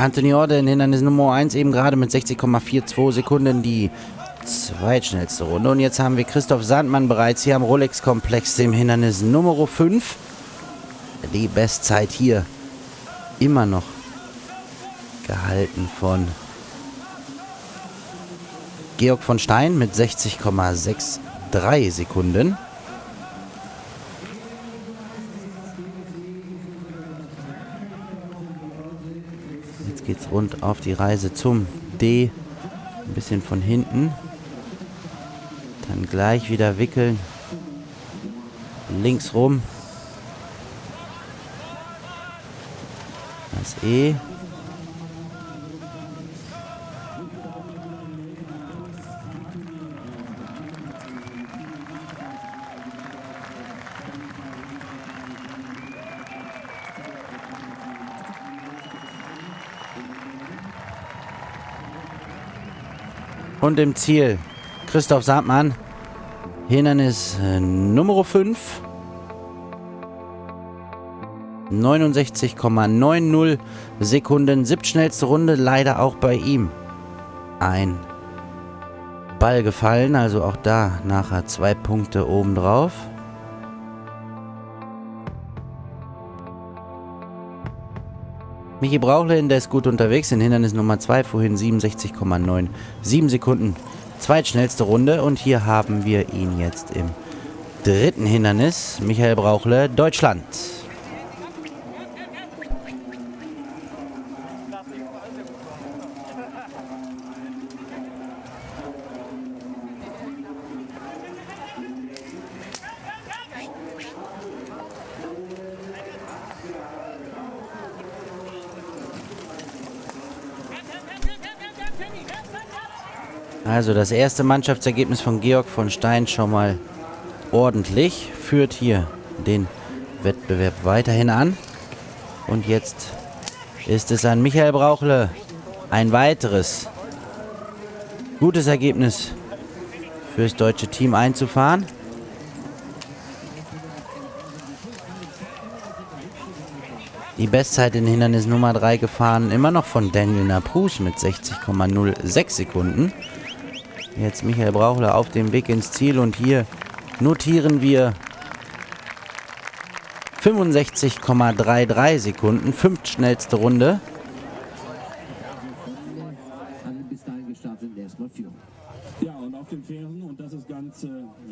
Anthony Orde in Hindernis Nummer 1 eben gerade mit 60,42 Sekunden die zweitschnellste Runde. Und jetzt haben wir Christoph Sandmann bereits hier am Rolex-Komplex im Hindernis Nummer 5. Die Bestzeit hier immer noch gehalten von Georg von Stein mit 60,63 Sekunden. Rund auf die Reise zum D. Ein bisschen von hinten. Dann gleich wieder wickeln. Links rum. Das E. Und im Ziel Christoph Sandmann. Hindernis äh, Nummer 5. 69,90 Sekunden. Siebtschnellste Runde. Leider auch bei ihm. Ein Ball gefallen. Also auch da nachher zwei Punkte obendrauf. Michi Brauchle, der ist gut unterwegs in Hindernis Nummer 2, vorhin 67,97 Sekunden. Zweitschnellste Runde und hier haben wir ihn jetzt im dritten Hindernis. Michael Brauchle, Deutschland. Also das erste Mannschaftsergebnis von Georg von Stein schon mal ordentlich. Führt hier den Wettbewerb weiterhin an. Und jetzt ist es an Michael Brauchle ein weiteres gutes Ergebnis fürs deutsche Team einzufahren. Die Bestzeit in Hindernis Nummer 3 gefahren, immer noch von Daniel Naprus mit 60,06 Sekunden. Jetzt Michael Brauchler auf dem Weg ins Ziel und hier notieren wir 65,33 Sekunden, fünftschnellste Runde. Ja, und auf den Fähren, und das ist ganz äh,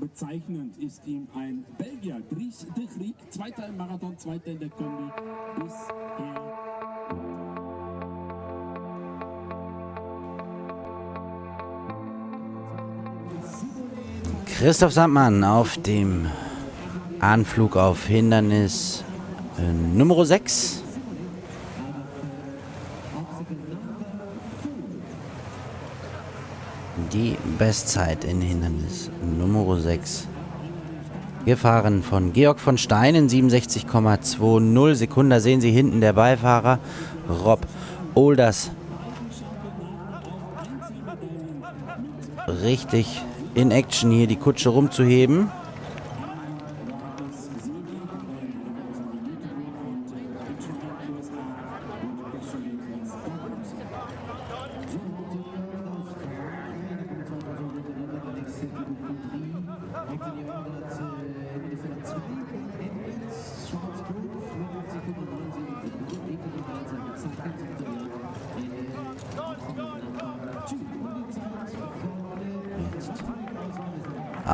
bezeichnend, ist ihm ein Belgier, Dries de Griek, zweiter im Marathon, zweiter in der Kombi, bisher Christoph Sandmann auf dem Anflug auf Hindernis äh, Nummer 6. Die Bestzeit in Hindernis Nummer 6. Gefahren von Georg von Stein in 67,20 Sekunden. Da sehen Sie hinten der Beifahrer Rob Olders. Richtig in Action hier die Kutsche rumzuheben.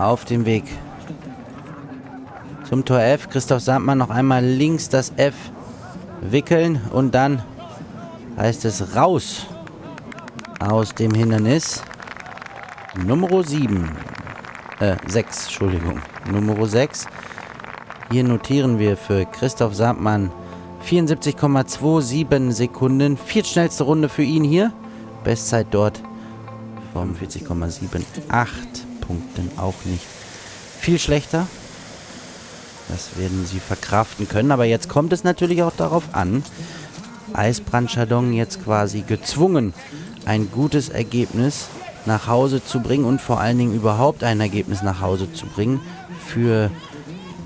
Auf dem Weg zum Tor F. Christoph Sandmann noch einmal links das F wickeln und dann heißt es raus aus dem Hindernis. Nummer 7. Äh, 6, Entschuldigung. Nummer 6. Hier notieren wir für Christoph Sandmann 74,27 Sekunden. Viertschnellste Runde für ihn hier. Bestzeit dort 45,78. Punkten auch nicht viel schlechter. Das werden sie verkraften können. Aber jetzt kommt es natürlich auch darauf an, Eisbrand Chardon jetzt quasi gezwungen, ein gutes Ergebnis nach Hause zu bringen und vor allen Dingen überhaupt ein Ergebnis nach Hause zu bringen für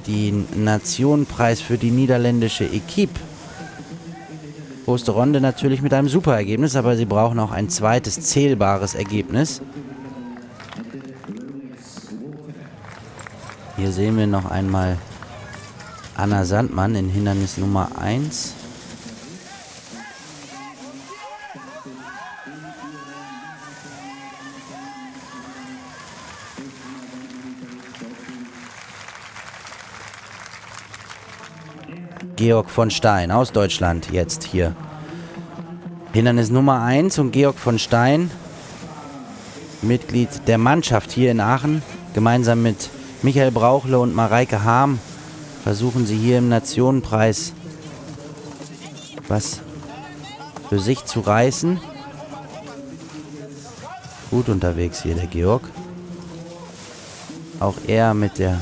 den Nationenpreis für die niederländische Equipe. Osterronde natürlich mit einem super Ergebnis, aber sie brauchen auch ein zweites zählbares Ergebnis. Hier sehen wir noch einmal Anna Sandmann in Hindernis Nummer 1. Georg von Stein aus Deutschland jetzt hier. Hindernis Nummer 1 und Georg von Stein, Mitglied der Mannschaft hier in Aachen, gemeinsam mit Michael Brauchle und Mareike Harm versuchen sie hier im Nationenpreis was für sich zu reißen. Gut unterwegs hier der Georg. Auch er mit der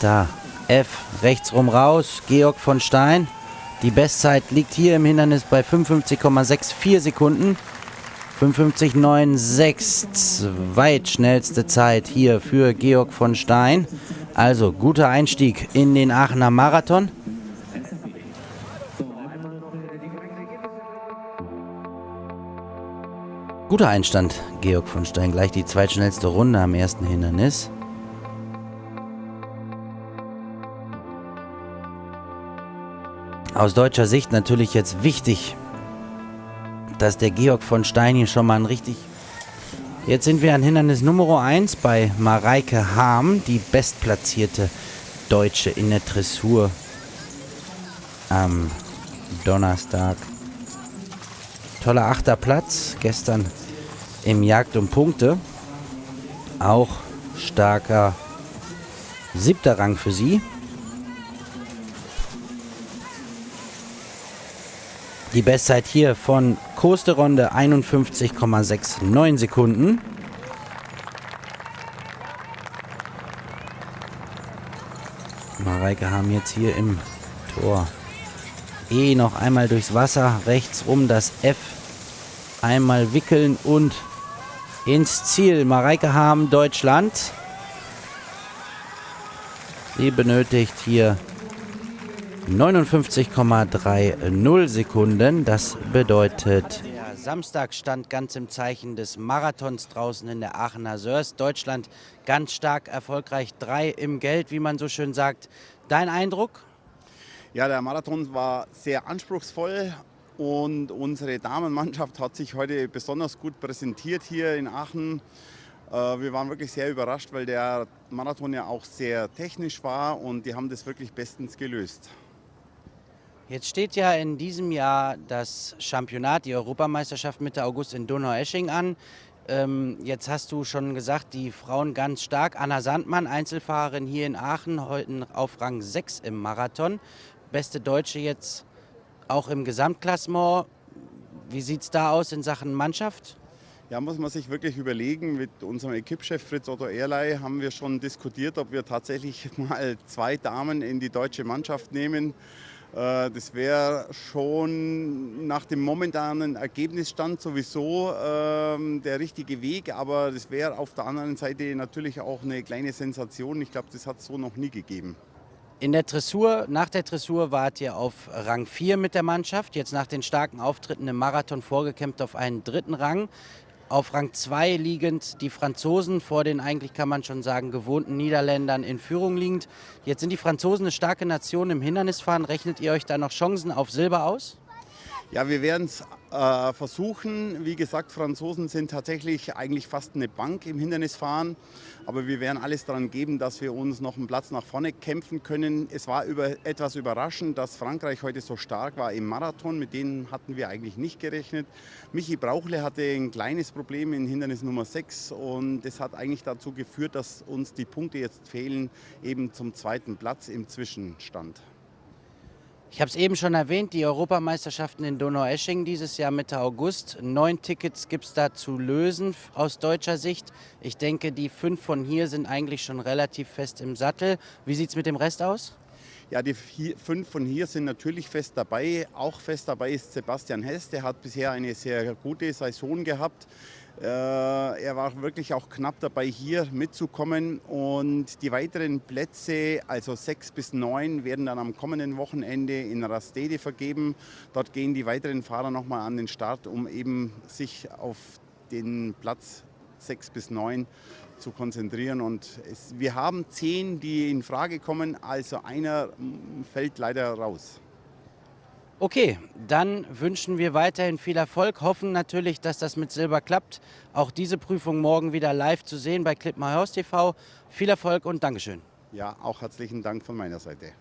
Da, F, rechts rum raus, Georg von Stein. Die Bestzeit liegt hier im Hindernis bei 55,64 Sekunden. 55,96, zweitschnellste Zeit hier für Georg von Stein. Also guter Einstieg in den Aachener Marathon. Guter Einstand, Georg von Stein. Gleich die zweitschnellste Runde am ersten Hindernis. Aus deutscher Sicht natürlich jetzt wichtig, dass der Georg von Stein hier schon mal ein richtig... Jetzt sind wir an Hindernis Nummer 1 bei Mareike Harm, die bestplatzierte Deutsche in der Dressur am Donnerstag. Toller achter Platz, gestern im Jagd um Punkte. Auch starker siebter Rang für sie. Die Bestzeit hier von Kosterronde 51,69 Sekunden. Mareike haben jetzt hier im Tor E noch einmal durchs Wasser, rechts rum das F einmal wickeln und ins Ziel. Mareike haben Deutschland. Sie benötigt hier 59,30 Sekunden. Das bedeutet... Samstag stand ganz im Zeichen des Marathons draußen in der Aachener Sörs. Deutschland ganz stark erfolgreich. Drei im Geld, wie man so schön sagt. Dein Eindruck? Ja, der Marathon war sehr anspruchsvoll und unsere Damenmannschaft hat sich heute besonders gut präsentiert hier in Aachen. Äh, wir waren wirklich sehr überrascht, weil der Marathon ja auch sehr technisch war und die haben das wirklich bestens gelöst. Jetzt steht ja in diesem Jahr das Championat, die Europameisterschaft Mitte August in Donaueschingen an. Ähm, jetzt hast du schon gesagt, die Frauen ganz stark. Anna Sandmann, Einzelfahrerin hier in Aachen, heute auf Rang 6 im Marathon. Beste Deutsche jetzt auch im Gesamtklassement. Wie sieht es da aus in Sachen Mannschaft? Ja, muss man sich wirklich überlegen. Mit unserem Equipchef Fritz Otto Erlei haben wir schon diskutiert, ob wir tatsächlich mal zwei Damen in die deutsche Mannschaft nehmen. Äh, das wäre schon nach dem momentanen Ergebnisstand sowieso ähm, der richtige Weg, aber das wäre auf der anderen Seite natürlich auch eine kleine Sensation. Ich glaube, das hat es so noch nie gegeben. In der Dressur, nach der Dressur wart ihr auf Rang 4 mit der Mannschaft, jetzt nach den starken Auftritten im Marathon vorgekämpft auf einen dritten Rang. Auf Rang 2 liegend die Franzosen vor den eigentlich kann man schon sagen gewohnten Niederländern in Führung liegend. Jetzt sind die Franzosen eine starke Nation im Hindernisfahren. Rechnet ihr euch da noch Chancen auf Silber aus? Ja, wir werden es äh, versuchen. Wie gesagt, Franzosen sind tatsächlich eigentlich fast eine Bank im Hindernisfahren. Aber wir werden alles daran geben, dass wir uns noch einen Platz nach vorne kämpfen können. Es war über, etwas überraschend, dass Frankreich heute so stark war im Marathon. Mit denen hatten wir eigentlich nicht gerechnet. Michi Brauchle hatte ein kleines Problem in Hindernis Nummer 6 und das hat eigentlich dazu geführt, dass uns die Punkte jetzt fehlen, eben zum zweiten Platz im Zwischenstand. Ich habe es eben schon erwähnt, die Europameisterschaften in Donaueschingen dieses Jahr Mitte August. Neun Tickets gibt es da zu lösen aus deutscher Sicht. Ich denke, die fünf von hier sind eigentlich schon relativ fest im Sattel. Wie sieht es mit dem Rest aus? Ja, die vier, fünf von hier sind natürlich fest dabei. Auch fest dabei ist Sebastian Hess. Der hat bisher eine sehr gute Saison gehabt. Äh, er war wirklich auch knapp dabei, hier mitzukommen. Und die weiteren Plätze, also sechs bis neun, werden dann am kommenden Wochenende in Rastede vergeben. Dort gehen die weiteren Fahrer nochmal an den Start, um eben sich auf den Platz sechs bis neun zu konzentrieren. Und es, wir haben zehn, die in Frage kommen, also einer fällt leider raus. Okay, dann wünschen wir weiterhin viel Erfolg, hoffen natürlich, dass das mit Silber klappt. Auch diese Prüfung morgen wieder live zu sehen bei Clip My House TV. Viel Erfolg und Dankeschön. Ja, auch herzlichen Dank von meiner Seite.